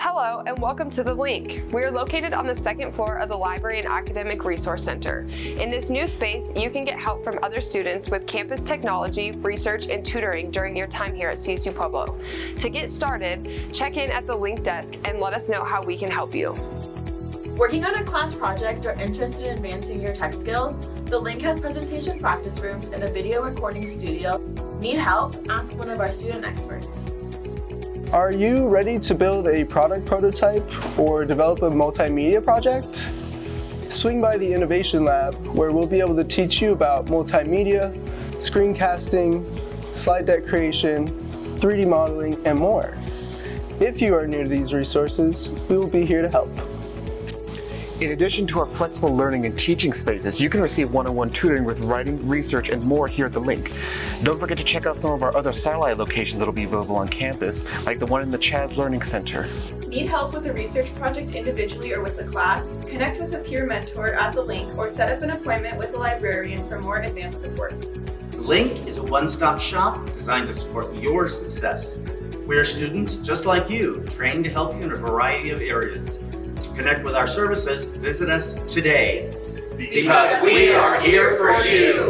Hello and welcome to The Link. We are located on the second floor of the Library and Academic Resource Center. In this new space, you can get help from other students with campus technology, research, and tutoring during your time here at CSU Pueblo. To get started, check in at the Link desk and let us know how we can help you. Working on a class project or interested in advancing your tech skills? The Link has presentation practice rooms and a video recording studio. Need help? Ask one of our student experts. Are you ready to build a product prototype or develop a multimedia project? Swing by the Innovation Lab where we'll be able to teach you about multimedia, screencasting, slide deck creation, 3D modeling, and more. If you are new to these resources, we will be here to help. In addition to our flexible learning and teaching spaces, you can receive one-on-one tutoring with writing, research, and more here at The Link. Don't forget to check out some of our other satellite locations that will be available on campus, like the one in the Chaz Learning Center. Need help with a research project individually or with the class? Connect with a peer mentor at The Link or set up an appointment with a librarian for more advanced support. Link is a one-stop shop designed to support your success. We are students just like you, trained to help you in a variety of areas. Connect with our services, visit us today. Because we are here for you.